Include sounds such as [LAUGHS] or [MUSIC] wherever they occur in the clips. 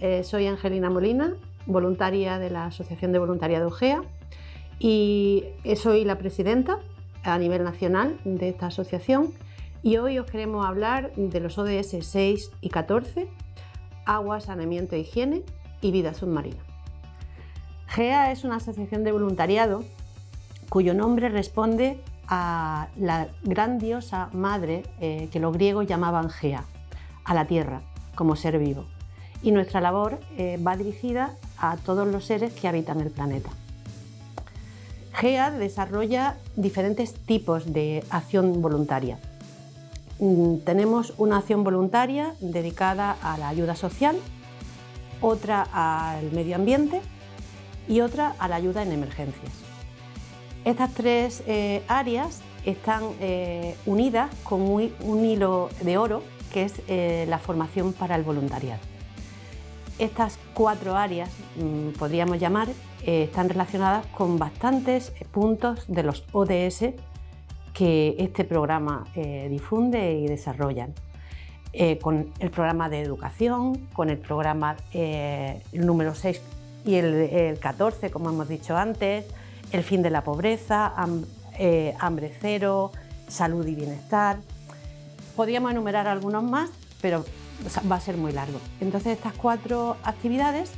eh, soy Angelina Molina, voluntaria de la Asociación de Voluntariado GEA y eh, soy la presidenta a nivel nacional de esta asociación y hoy os queremos hablar de los ODS 6 y 14, agua, saneamiento e higiene y vida submarina. GEA es una asociación de voluntariado cuyo nombre responde a la gran diosa madre eh, que los griegos llamaban Gea, a la tierra como ser vivo. Y nuestra labor eh, va dirigida a todos los seres que habitan el planeta. GEA desarrolla diferentes tipos de acción voluntaria. Mm, tenemos una acción voluntaria dedicada a la ayuda social, otra al medio ambiente y otra a la ayuda en emergencias. Estas tres eh, áreas están eh, unidas con un hilo de oro que es la formación para el voluntariado. Estas cuatro áreas, mm, podríamos llamar, eh, están relacionadas con bastantes puntos de los ODS que este programa eh, difunde y desarrollan. con el programa de educación, con el programa número 6 y el, 14, como hemos dicho antes, el fin de la pobreza, hambre cero, salud y bienestar, Podríamos enumerar algunos más, pero va a ser muy largo. Entonces estas cuatro actividades,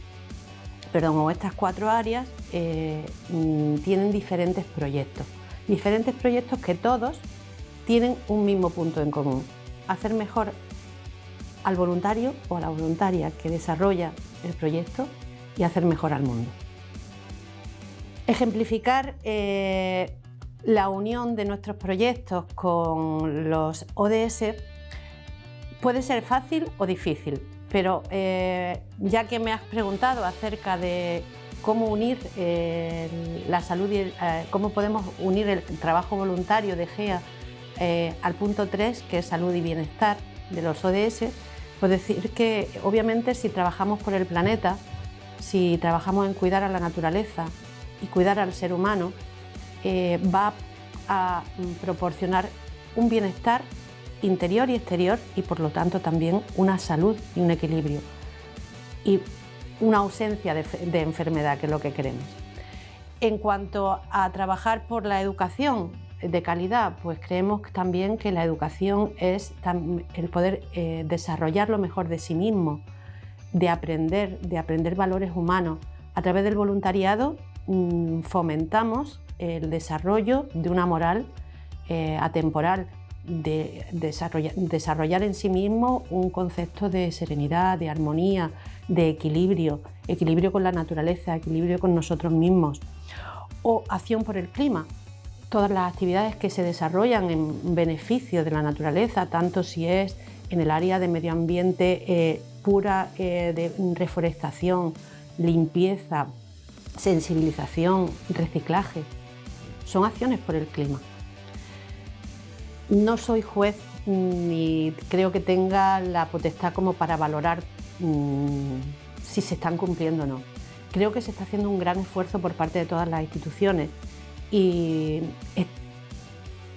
perdón, o estas cuatro áreas eh, mm, tienen diferentes proyectos. Diferentes proyectos que todos tienen un mismo punto en común. Hacer mejor al voluntario o a la voluntaria que desarrolla el proyecto y hacer mejor al mundo. Ejemplificar eh, la unión de nuestros proyectos con los ODS puede ser fácil o difícil, pero eh, ya que me has preguntado acerca de cómo unir eh, la salud y eh, cómo podemos unir el trabajo voluntario de GEA al punto 3, que es salud y bienestar de los ODS, pues decir que obviamente si trabajamos por el planeta, si trabajamos en cuidar a la naturaleza y cuidar al ser humano, va a proporcionar un bienestar interior y exterior y por lo tanto también una salud y un equilibrio y una ausencia de, enfermedad que es lo que queremos. En cuanto a trabajar por la educación de calidad, pues creemos también que la educación es el poder eh, desarrollar lo mejor de sí mismo, de aprender, de aprender valores humanos. A través del voluntariado mm, fomentamos el desarrollo de una moral eh, atemporal, de, desarrollar, en sí mismo un concepto de serenidad, de armonía, de equilibrio, equilibrio con la naturaleza, equilibrio con nosotros mismos. O acción por el clima, todas las actividades que se desarrollan en beneficio de la naturaleza, tanto si es en el área de medio ambiente eh, pura eh, de reforestación, limpieza, sensibilización, reciclaje, son acciones por el clima. No soy juez ni creo que tenga la potestad como para valorar mm, si se están cumpliendo o no. Creo que se está haciendo un gran esfuerzo por parte de todas las instituciones y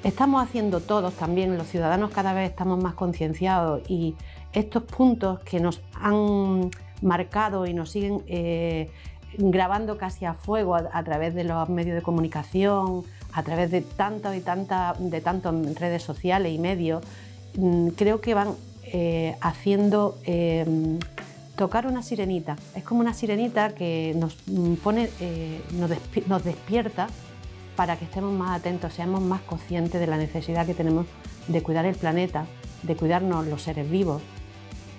estamos haciendo todos también, los ciudadanos cada vez estamos más concienciados y estos puntos que nos han marcado y nos siguen eh, grabando casi a fuego a, través de los medios de comunicación, a través de tantas y tantas de tantos redes sociales y medios, mm, creo que van eh, haciendo em, tocar una sirenita. Es como una sirenita que nos mm, pone, eh, nos, despierta para que estemos más atentos, seamos más conscientes de la necesidad que tenemos de cuidar el planeta, de cuidarnos los seres vivos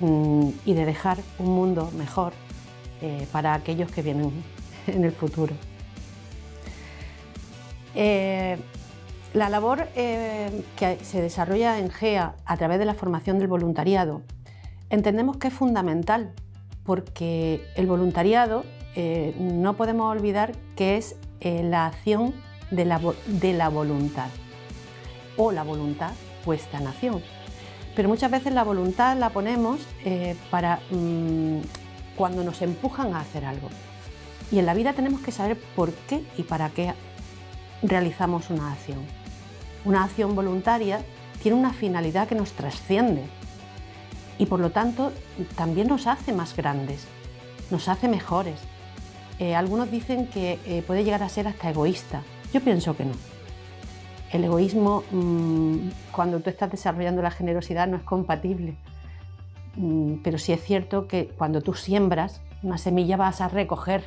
mm, y de dejar un mundo mejor eh, para aquellos que vienen [LAUGHS] en el futuro. Eh, la labor eh, que se desarrolla en GEA a través de la formación del voluntariado entendemos que es fundamental porque el voluntariado no podemos olvidar que es la acción de la, voluntad o la voluntad puesta en acción. Pero muchas veces la voluntad la ponemos para mm, cuando nos empujan a hacer algo. Y en la vida tenemos que saber por qué y para qué realizamos una acción. Una acción voluntaria tiene una finalidad que nos trasciende y por lo tanto también nos hace más grandes. nos hace mejores. Eh, algunos dicen que eh, puede llegar a ser hasta egoísta. Yo pienso que no. El egoísmo, mm, cuando tú estás desarrollando la generosidad, no es compatible. Mm, pero sí es cierto que cuando tú siembras una semilla vas a recoger.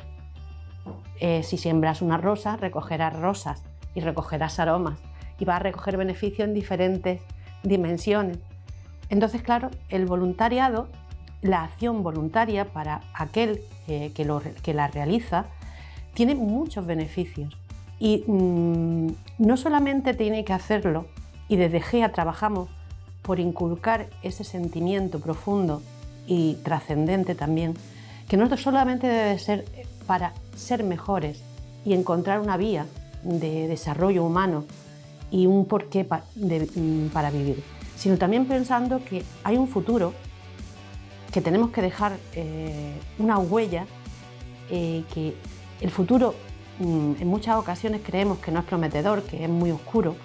Eh, si siembras una rosa, recogerás rosas y recogerás aromas y vas a recoger beneficios en diferentes dimensiones. Entonces, claro, el voluntariado, la acción voluntaria para aquel que, la realiza, tiene muchos beneficios. Y mm, no solamente tiene que hacerlo, y desde GEA trabajamos por inculcar ese sentimiento profundo y trascendente también, que no solamente debe ser para ser mejores y encontrar una vía de desarrollo humano y un porqué mm, para vivir, sino también pensando que hay un futuro que tenemos que dejar eh, una huella, eh, que el futuro mm, en muchas ocasiones creemos que no es prometedor, que es muy oscuro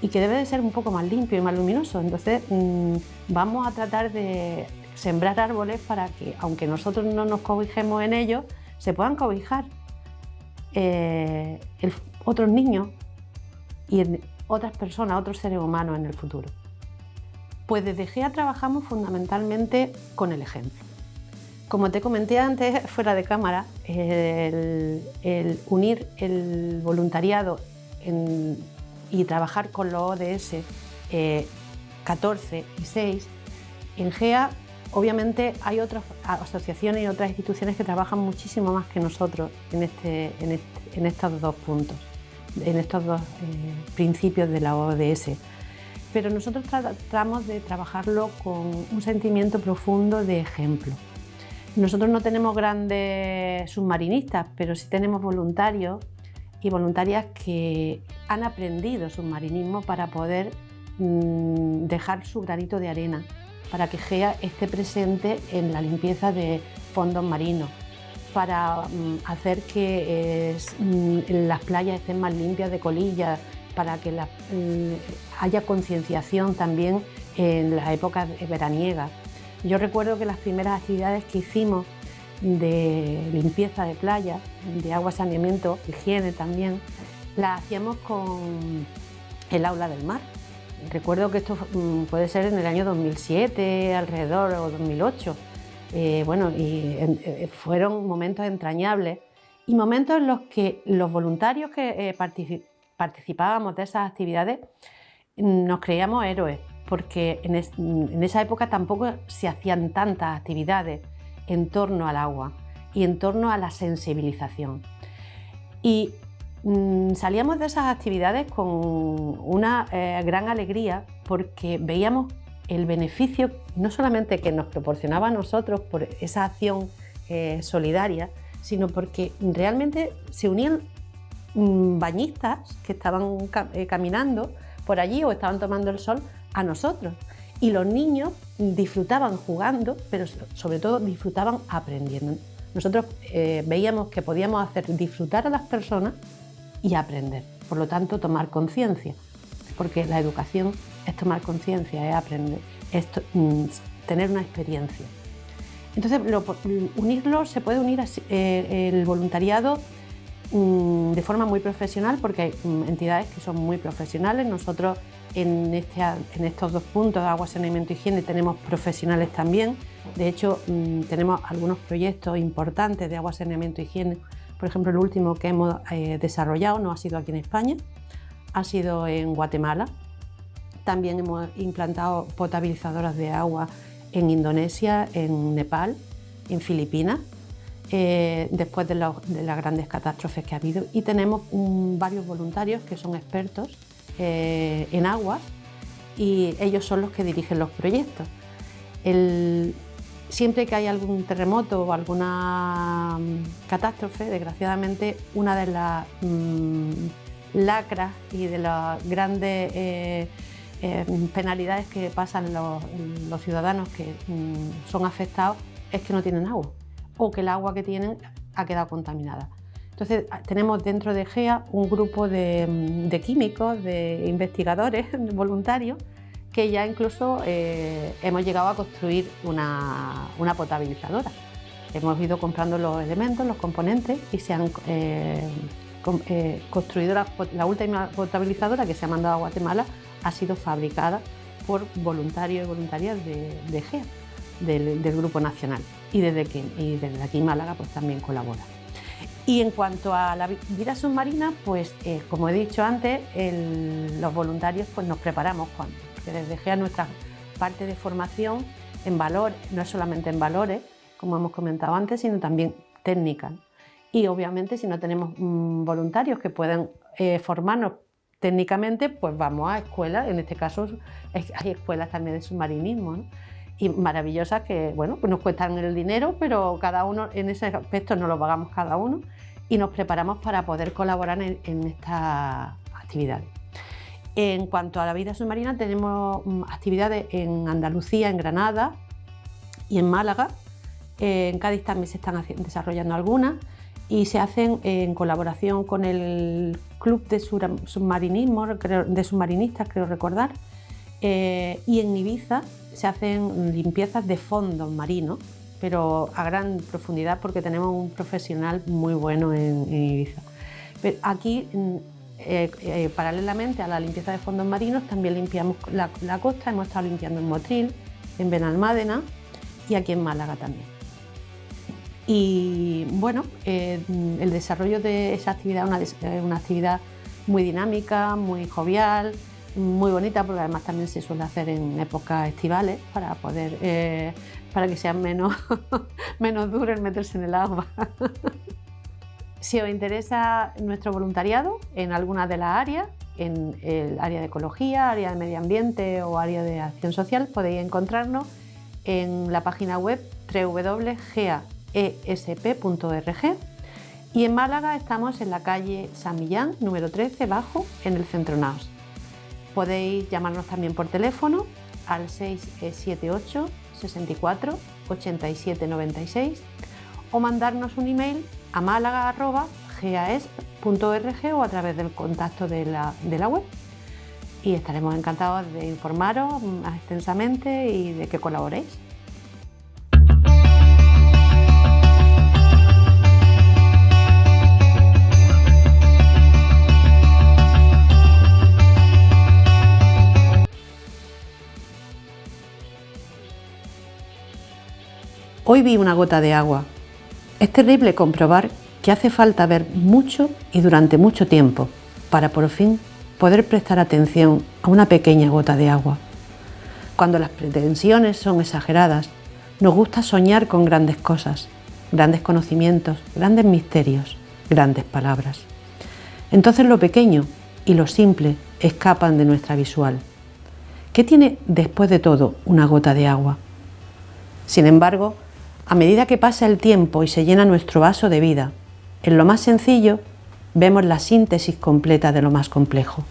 y que debe de ser un poco más limpio y más luminoso. Entonces mm, vamos a tratar de sembrar árboles para que, aunque nosotros no nos cobijemos en ellos, se puedan cobijar eh, otros niños y otras personas, otros seres humanos en el futuro. Pues desde GEA trabajamos fundamentalmente con el ejemplo. Como te comenté antes, [LAUGHS] fuera de cámara, el, unir el voluntariado y trabajar con los ODS 14 eh, y 6, en GEA obviamente hay otras asociaciones y otras instituciones que trabajan muchísimo más que nosotros en, este, estos dos puntos, en estos dos eh, principios de la ODS pero nosotros tratamos de trabajarlo con un sentimiento profundo de ejemplo. Nosotros no tenemos grandes submarinistas, pero sí tenemos voluntarios y voluntarias que han aprendido submarinismo para poder mm, dejar su granito de arena, para que GEA esté presente en la limpieza de fondos marinos, para mm, hacer que mm, las playas estén más limpias de colillas, para que mm, haya concienciación también en las épocas veraniegas. Yo recuerdo que las primeras actividades que hicimos de limpieza de playa, de agua, saneamiento, higiene también, las hacíamos con el aula del mar. Recuerdo que esto mm, puede ser en el año 2007, alrededor, o 2008. Eh, bueno, y eh, fueron momentos entrañables y momentos en los que los voluntarios que eh, participábamos de esas actividades, nos creíamos héroes, porque en, esa época tampoco se hacían tantas actividades en torno al agua y en torno a la sensibilización. Y mm, salíamos de esas actividades con una eh, gran alegría porque veíamos el beneficio no solamente que nos proporcionaba a nosotros por esa acción eh, solidaria, sino porque realmente se unían Mm, bañistas que estaban eh, caminando por allí o estaban tomando el sol a nosotros. Y los niños disfrutaban jugando, pero sobre todo disfrutaban aprendiendo. Nosotros veíamos que podíamos hacer disfrutar a las personas y aprender. Por lo tanto, tomar conciencia, porque la educación es tomar conciencia, es aprender, es mm, tener una experiencia. Entonces, unirlo se puede unir eh, el voluntariado Mm, de forma muy profesional porque hay mm, entidades que son muy profesionales. Nosotros en, este, en estos dos puntos, agua, saneamiento y higiene, tenemos profesionales también. De hecho, tenemos algunos proyectos importantes de agua, saneamiento y higiene. Por ejemplo, el último que hemos eh, desarrollado no ha sido aquí en España, ha sido en Guatemala. También hemos implantado potabilizadoras de agua en Indonesia, en Nepal, en Filipinas eh, después de, las grandes catástrofes que ha habido y tenemos varios voluntarios que son expertos eh, en aguas y ellos son los que dirigen los proyectos. Siempre que hay algún terremoto o alguna mm, catástrofe, desgraciadamente una de las mm, lacras y de las grandes eh, penalidades que pasan los, ciudadanos que mm, son afectados es que no tienen agua o que el agua que tienen ha quedado contaminada. Entonces tenemos dentro de GEA un grupo de, químicos, de investigadores [LAUGHS] voluntarios que ya incluso eh, hemos llegado a construir una, potabilizadora. hemos ido comprando los elementos, los componentes y se han eh, eh, construido la, última potabilizadora que se ha mandado a Guatemala ha sido fabricada por voluntarios y voluntarias de, GEA, del, Grupo Nacional y desde, que, y aquí Málaga pues también colabora. Y en cuanto a la vida submarina, pues como he dicho antes, los voluntarios pues nos preparamos cuando, desde GEA nuestra parte de formación en valor, no es solamente en valores, como hemos comentado antes, sino también técnicas. Y obviamente si no tenemos mm, voluntarios que puedan eh, formarnos técnicamente, pues vamos a escuelas, en este caso hay escuelas también de submarinismo, y maravillosas que bueno, pues nos cuestan el dinero, pero cada uno en ese aspecto no lo pagamos cada uno y nos preparamos para poder colaborar en, en estas actividades. En cuanto a la vida submarina, tenemos mm, actividades en Andalucía, en Granada y en Málaga. En Cádiz también se están desarrollando algunas y se hacen en colaboración con el Club de Submarinismo, de Submarinistas, creo recordar, eh, y en Ibiza se hacen limpiezas de fondos marinos, pero a gran profundidad porque tenemos un profesional muy bueno en, Ibiza. aquí mm, eh, eh, paralelamente a la limpieza de fondos marinos, también limpiamos la, costa, hemos estado limpiando en Motril, en Benalmádena y aquí en Málaga también. Y bueno, eh, el desarrollo de esa actividad es una, una, actividad muy dinámica, muy jovial, muy bonita, porque además también se suele hacer en épocas estivales para poder, para que sea menos, [LAUGHS] menos duro el meterse en el agua. [LAUGHS] Si os interesa nuestro voluntariado en alguna de las áreas, en el área de ecología, área de medio ambiente o área de acción social, podéis encontrarnos en la página web www.gaesp.org y en Málaga estamos en la calle San Millán, número 13, bajo, en el Centro Naos. Podéis llamarnos también por teléfono al 678 64 87 96 o mandarnos un email a málaga.gasp.org o a través del contacto de la, de la web. Y estaremos encantados de informaros más extensamente y de que colaboréis. Hoy vi una gota de agua es terrible comprobar que hace falta ver mucho y durante mucho tiempo para por fin poder prestar atención a una pequeña gota de agua. Cuando las pretensiones son exageradas, nos gusta soñar con grandes cosas, grandes conocimientos, grandes misterios, grandes palabras. Entonces lo pequeño y lo simple escapan de nuestra visual. ¿Qué tiene después de todo una gota de agua? Sin embargo, a medida que pasa el tiempo y se llena nuestro vaso de vida, en lo más sencillo vemos la síntesis completa de lo más complejo.